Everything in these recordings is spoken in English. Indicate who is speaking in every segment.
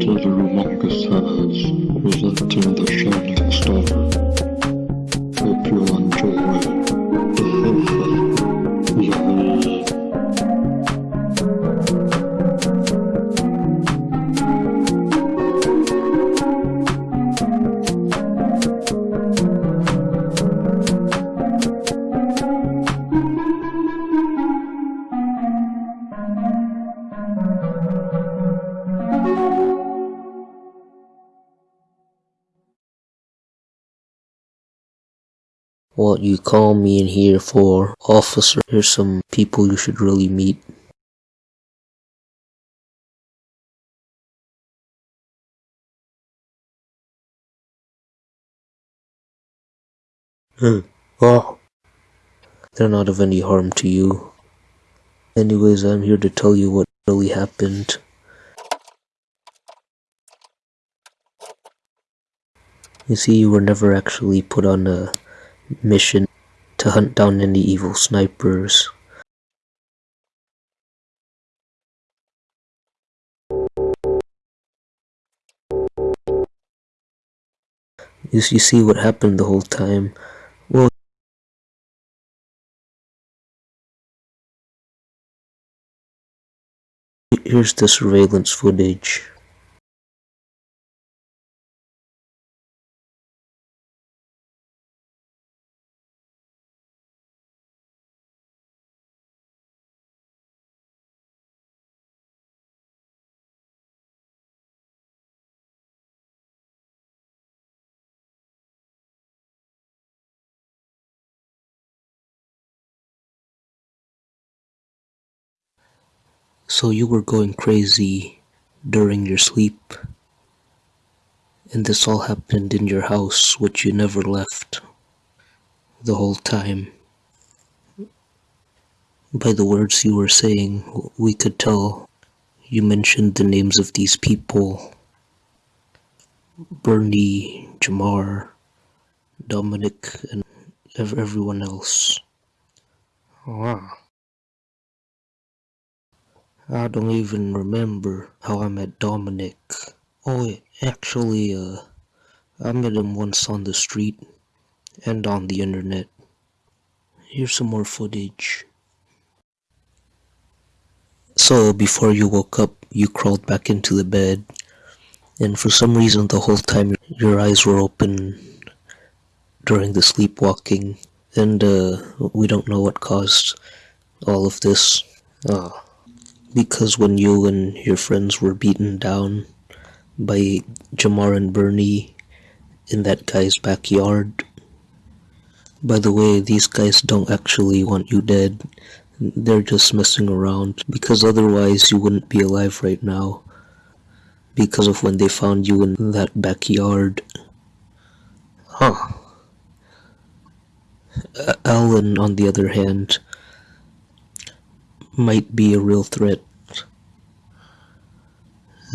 Speaker 1: the humongous has presenting the Shining Star.
Speaker 2: What you call me in here for, officer? Here's some people you should really meet. Hmm. Oh. They're not of any harm to you. Anyways, I'm here to tell you what really happened. You see, you were never actually put on a mission to hunt down any evil snipers. You, see what happened the whole time. Well, here's the surveillance footage. So you were going crazy during your sleep. And this all happened in your house, which you never left the whole time. By the words you were saying, we could tell you mentioned the names of these people. Bernie, Jamar, Dominic, and everyone else. Wow. I don't even remember how I met Dominic. Oh, actually, uh, I met him once on the street and on the internet. Here's some more footage. So, before you woke up, you crawled back into the bed, and for some reason, the whole time your eyes were open during the sleepwalking, and uh, we don't know what caused all of this. Oh because when you and your friends were beaten down by Jamar and Bernie in that guy's backyard. By the way, these guys don't actually want you dead. They're just messing around because otherwise you wouldn't be alive right now because of when they found you in that backyard. Huh. Alan, on the other hand, might be a real threat.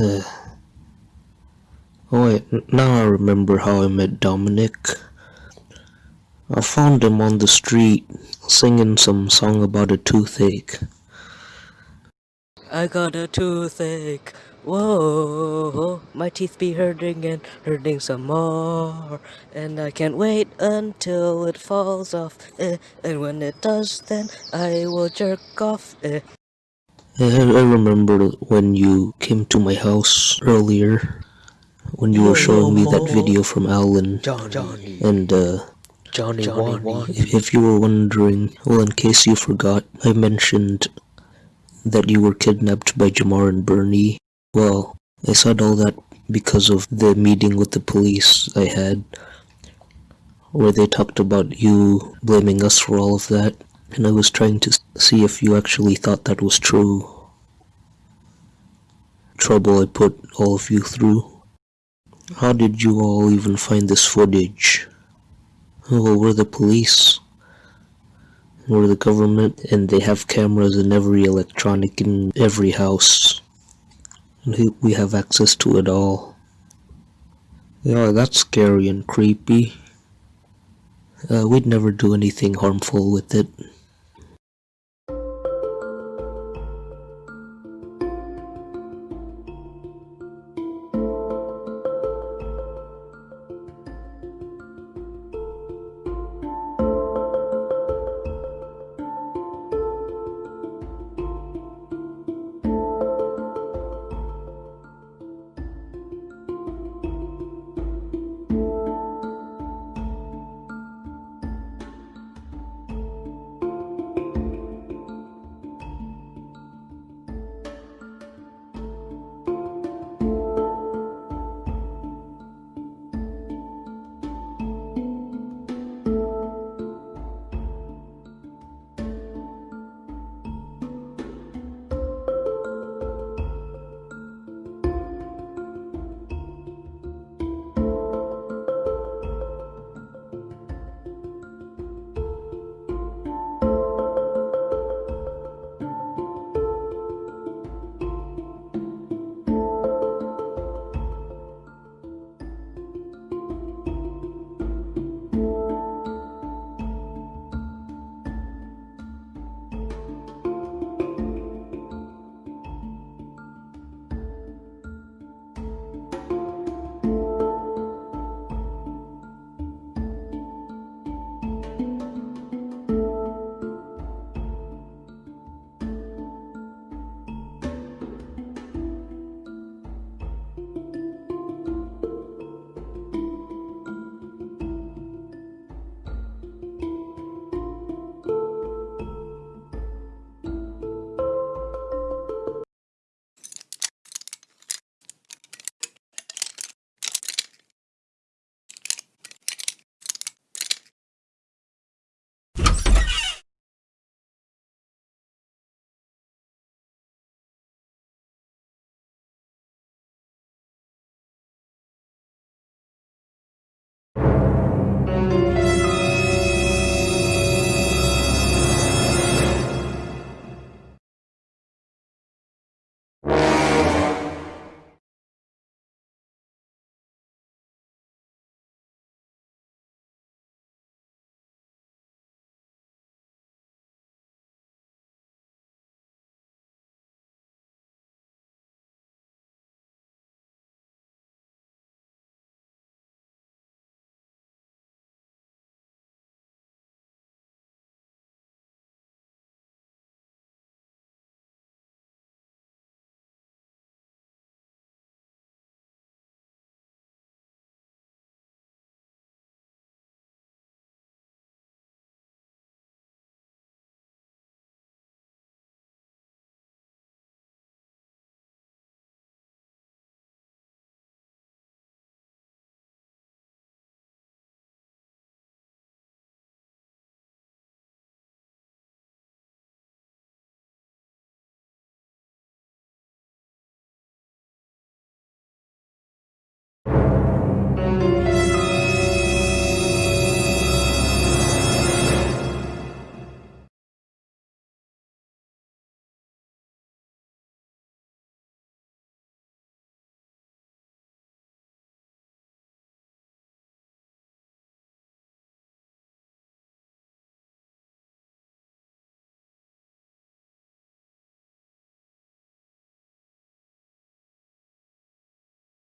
Speaker 2: Uh, oh wait, now I remember how I met Dominic. I found him on the street singing some song about a toothache.
Speaker 3: I got a toothache. Whoa, my teeth be hurting and hurting some more. And I can't wait until it falls off. Eh, and when it does, then I will jerk off. Eh.
Speaker 2: I, I remember when you came to my house earlier. When you were showing me that video from Alan.
Speaker 3: Johnny.
Speaker 2: And, uh,
Speaker 3: Johnny, Johnny Wani.
Speaker 2: If, if you were wondering, well, in case you forgot, I mentioned that you were kidnapped by Jamar and Bernie. Well, I said all that because of the meeting with the police I had, where they talked about you blaming us for all of that, and I was trying to see if you actually thought that was true. Trouble I put all of you through. How did you all even find this footage? Well, we're the police. We're the government, and they have cameras in every electronic in every house we have access to it all. Yeah, that's scary and creepy. Uh, we'd never do anything harmful with it.